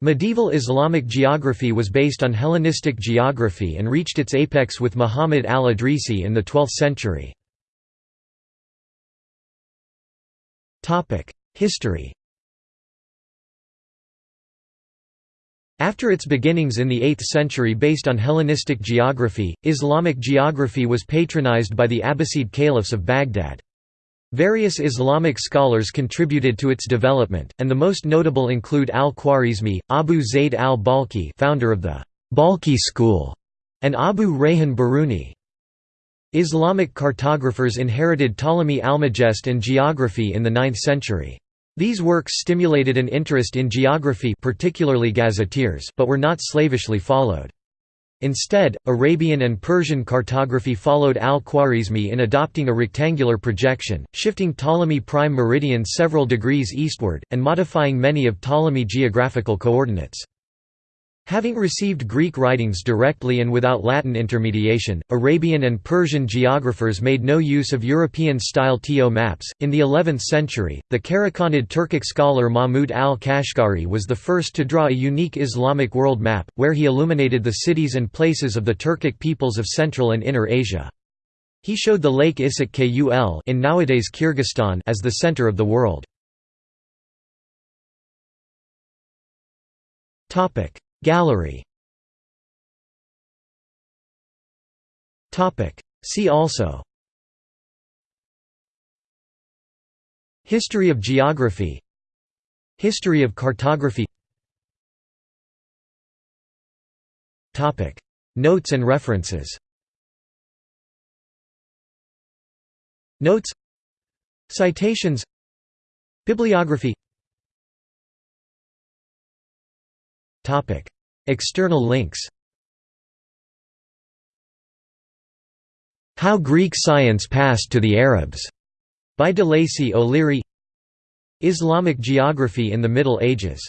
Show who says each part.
Speaker 1: Medieval Islamic geography was based on Hellenistic geography and reached its apex with Muhammad al-Idrisi in the 12th century. History After its beginnings in the 8th century based on Hellenistic geography, Islamic geography was patronized by the Abbasid caliphs of Baghdad. Various Islamic scholars contributed to its development, and the most notable include al-Khwarizmi, Abu Zayd al-Balkhi founder of the Balkhi school, and Abu Rayhan Biruni. Islamic cartographers inherited Ptolemy Almagest and geography in the 9th century. These works stimulated an interest in geography particularly gazetteers but were not slavishly followed. Instead, Arabian and Persian cartography followed al-Khwarizmi in adopting a rectangular projection, shifting Ptolemy prime meridian several degrees eastward, and modifying many of Ptolemy geographical coordinates. Having received Greek writings directly and without Latin intermediation, Arabian and Persian geographers made no use of European-style TO maps. In the 11th century, the Karakhanid Turkic scholar Mahmud al-Kashgari was the first to draw a unique Islamic world map, where he illuminated the cities and places of the Turkic peoples of Central and Inner Asia. He showed the Lake Issyk Kul in nowadays Kyrgyzstan as the center of the world. Topic: Gallery. See also. History of geography. History of cartography. Topic. Notes and references. Notes. Citations. Bibliography External links How Greek Science Passed to the Arabs, by de Lacy O'Leary. Islamic Geography in the Middle Ages